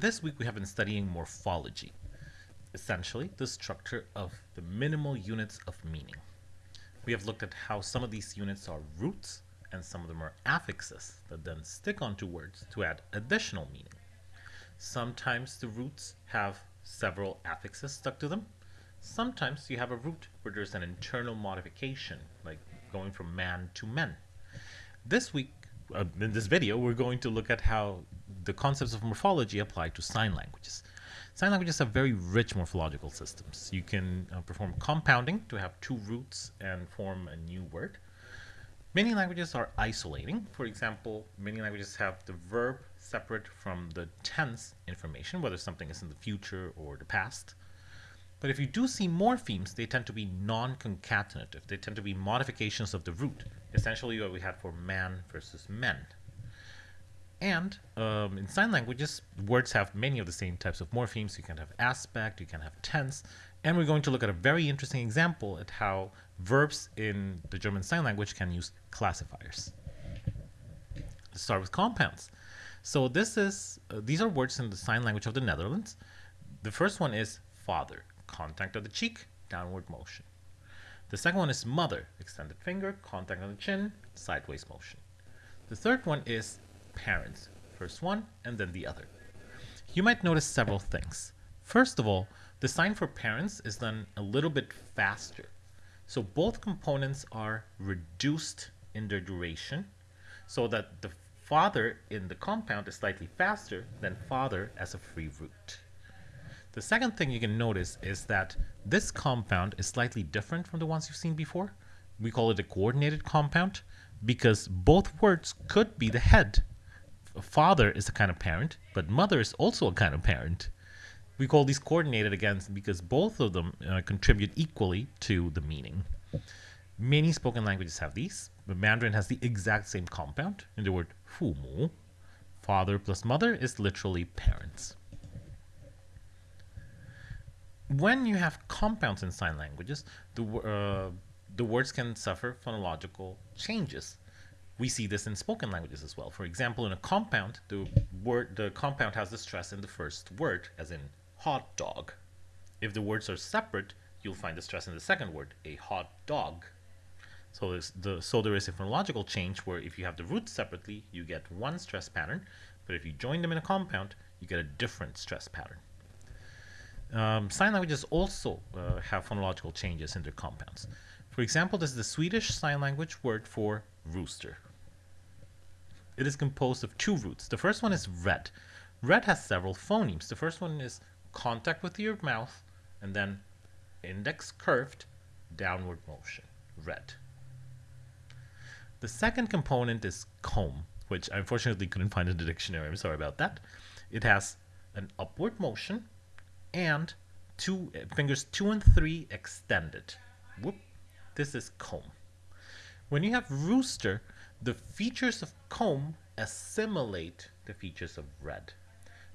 This week we have been studying morphology, essentially the structure of the minimal units of meaning. We have looked at how some of these units are roots and some of them are affixes that then stick onto words to add additional meaning. Sometimes the roots have several affixes stuck to them. Sometimes you have a root where there's an internal modification, like going from man to men. This week, uh, in this video, we're going to look at how the concepts of morphology apply to sign languages. Sign languages have very rich morphological systems. You can uh, perform compounding to have two roots and form a new word. Many languages are isolating. For example, many languages have the verb separate from the tense information, whether something is in the future or the past. But if you do see morphemes, they tend to be non-concatenative. They tend to be modifications of the root, essentially what we had for man versus men. And um, in sign languages, words have many of the same types of morphemes. You can have aspect, you can have tense, and we're going to look at a very interesting example at how verbs in the German Sign Language can use classifiers. Let's start with compounds. So this is uh, these are words in the sign language of the Netherlands. The first one is father, contact of the cheek, downward motion. The second one is mother, extended finger, contact on the chin, sideways motion. The third one is parents, first one and then the other. You might notice several things. First of all, the sign for parents is done a little bit faster. So both components are reduced in their duration so that the father in the compound is slightly faster than father as a free root. The second thing you can notice is that this compound is slightly different from the ones you've seen before. We call it a coordinated compound because both words could be the head. Father is a kind of parent, but mother is also a kind of parent. We call these coordinated again because both of them uh, contribute equally to the meaning. Many spoken languages have these, but Mandarin has the exact same compound in the word mu. Father plus mother is literally parents. When you have compounds in sign languages, the, uh, the words can suffer phonological changes. We see this in spoken languages as well. For example, in a compound, the word the compound has the stress in the first word, as in hot dog. If the words are separate, you'll find the stress in the second word, a hot dog. So, the, so there is a phonological change where if you have the roots separately, you get one stress pattern, but if you join them in a compound, you get a different stress pattern. Um, sign languages also uh, have phonological changes in their compounds. For example, this is the Swedish sign language word for rooster. It is composed of two roots. The first one is red. Red has several phonemes. The first one is contact with your mouth, and then index curved, downward motion, red. The second component is comb, which I unfortunately couldn't find in the dictionary. I'm sorry about that. It has an upward motion and two fingers two and three extended. Whoop. This is comb. When you have rooster, the features of comb assimilate the features of red.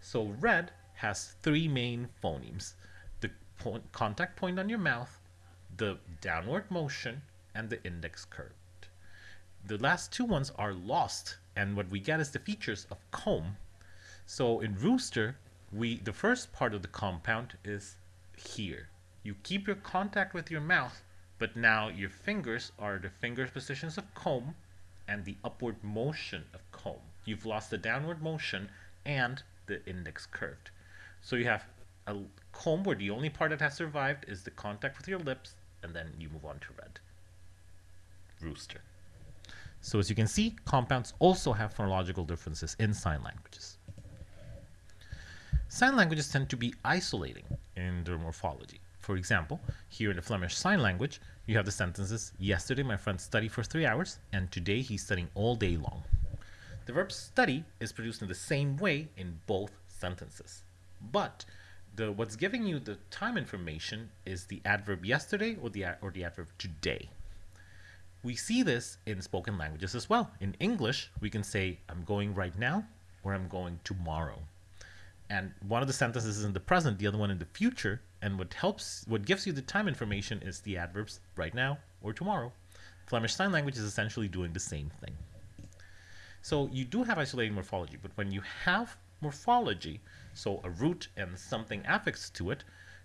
So red has three main phonemes. The point, contact point on your mouth, the downward motion, and the index curved. The last two ones are lost, and what we get is the features of comb. So in rooster, we the first part of the compound is here. You keep your contact with your mouth, but now your fingers are the finger positions of comb and the upward motion of comb. You've lost the downward motion and the index curved. So you have a comb where the only part that has survived is the contact with your lips, and then you move on to red. Rooster. So as you can see, compounds also have phonological differences in sign languages. Sign languages tend to be isolating in their morphology. For example, here in the Flemish Sign Language, you have the sentences, yesterday my friend studied for three hours, and today he's studying all day long. The verb study is produced in the same way in both sentences. But the what's giving you the time information is the adverb yesterday or the or the adverb today. We see this in spoken languages as well. In English, we can say I'm going right now or I'm going tomorrow. And one of the sentences is in the present, the other one in the future, and what helps what gives you the time information is the adverbs right now or tomorrow. Flemish Sign Language is essentially doing the same thing. So you do have isolating morphology, but when you have morphology, so a root and something affixed to it,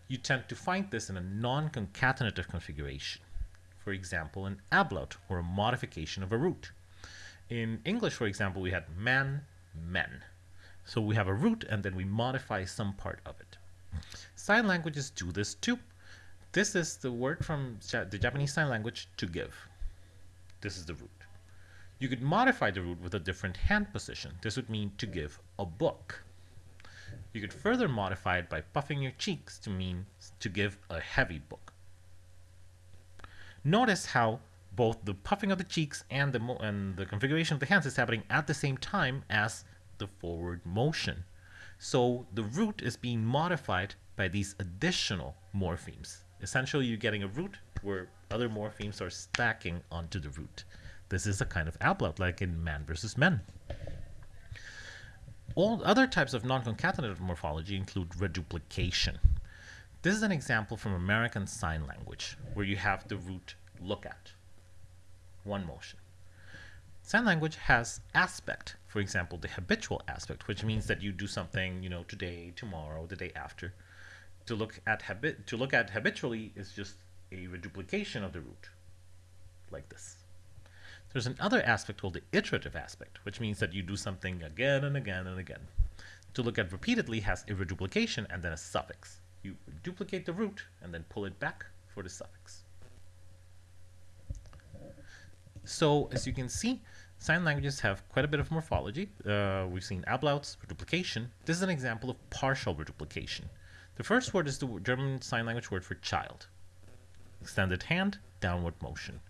you tend to find this in a non-concatenative configuration. For example, an ablaut, or a modification of a root. In English, for example, we had man, men. So we have a root and then we modify some part of it. Sign languages do this too. This is the word from the Japanese Sign Language to give. This is the root. You could modify the root with a different hand position. This would mean to give a book. You could further modify it by puffing your cheeks to mean to give a heavy book. Notice how both the puffing of the cheeks and the, and the configuration of the hands is happening at the same time as the forward motion. So the root is being modified by these additional morphemes. Essentially, you're getting a root where other morphemes are stacking onto the root. This is a kind of ablaut, like in man versus men. All other types of non-concatenative morphology include reduplication. This is an example from American Sign Language, where you have the root look at, one motion. Sign language has aspect, for example, the habitual aspect, which means that you do something, you know, today, tomorrow, the day after. To look at habit to look at habitually is just a reduplication of the root, like this. There's another aspect called the iterative aspect, which means that you do something again and again and again. To look at repeatedly has a reduplication and then a suffix. You duplicate the root and then pull it back for the suffix. So as you can see, sign languages have quite a bit of morphology. Uh, we've seen ablauts, reduplication. This is an example of partial reduplication. The first word is the German Sign Language word for child. Extended hand, downward motion.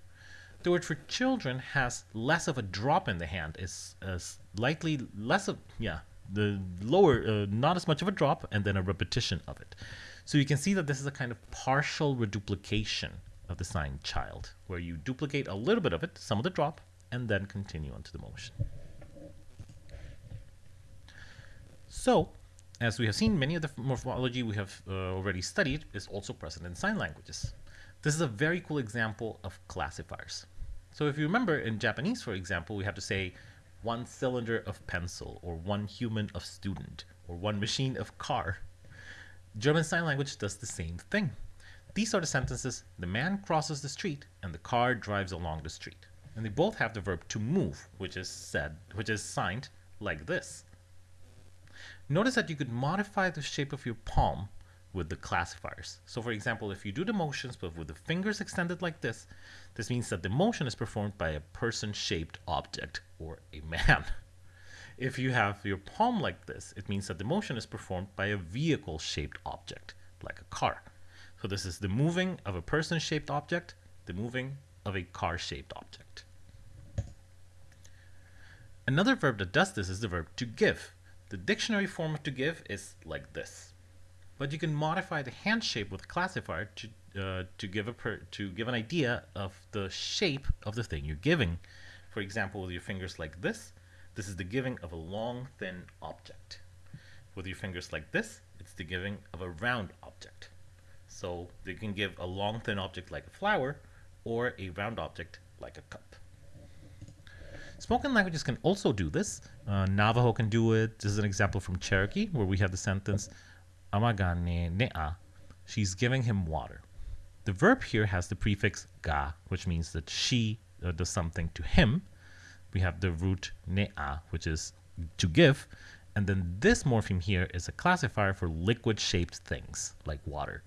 The word for children has less of a drop in the hand. It's uh, slightly less of, yeah, the lower, uh, not as much of a drop, and then a repetition of it. So you can see that this is a kind of partial reduplication of the sign child, where you duplicate a little bit of it, some of the drop, and then continue onto the motion. So, as we have seen, many of the morphology we have uh, already studied is also present in sign languages. This is a very cool example of classifiers. So if you remember in Japanese, for example, we have to say one cylinder of pencil or one human of student or one machine of car. German Sign Language does the same thing. These are the sentences, the man crosses the street and the car drives along the street. And they both have the verb to move, which is said, which is signed like this. Notice that you could modify the shape of your palm with the classifiers. So for example, if you do the motions but with the fingers extended like this, this means that the motion is performed by a person-shaped object or a man. If you have your palm like this, it means that the motion is performed by a vehicle-shaped object, like a car. So this is the moving of a person-shaped object, the moving of a car-shaped object. Another verb that does this is the verb to give. The dictionary form of to give is like this. But you can modify the hand shape with classifier to uh, to give a to give an idea of the shape of the thing you're giving. For example, with your fingers like this, this is the giving of a long, thin object. With your fingers like this, it's the giving of a round object. So they can give a long, thin object like a flower, or a round object like a cup. Spoken languages can also do this. Uh, Navajo can do it. This is an example from Cherokee, where we have the sentence, amagane ne'a. She's giving him water. The verb here has the prefix ga, which means that she uh, does something to him. We have the root ne'a, which is to give. And then this morpheme here is a classifier for liquid-shaped things, like water.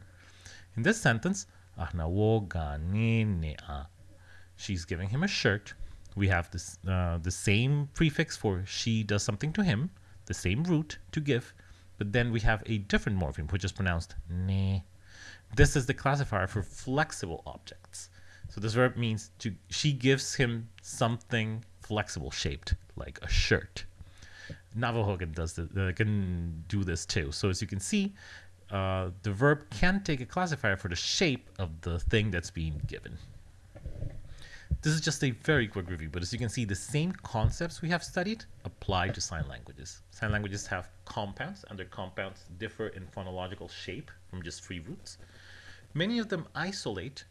In this sentence, she's giving him a shirt. We have this, uh, the same prefix for she does something to him, the same root to give, but then we have a different morpheme, which is pronounced ne. This is the classifier for flexible objects. So this verb means to she gives him something flexible shaped, like a shirt. Navajo can does this, uh, can do this too. So as you can see, uh, the verb can take a classifier for the shape of the thing that's being given. This is just a very quick review, but as you can see, the same concepts we have studied apply to sign languages. Sign languages have compounds, and their compounds differ in phonological shape from just free roots. Many of them isolate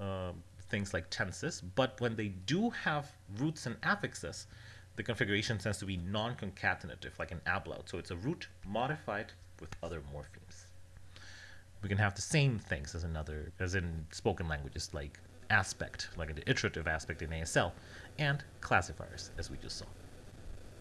uh, things like tenses, but when they do have roots and affixes, the configuration tends to be non-concatenative, like an ablaut. So it's a root modified with other morphemes. We can have the same things as another, as in spoken languages, like aspect, like the iterative aspect in ASL, and classifiers, as we just saw.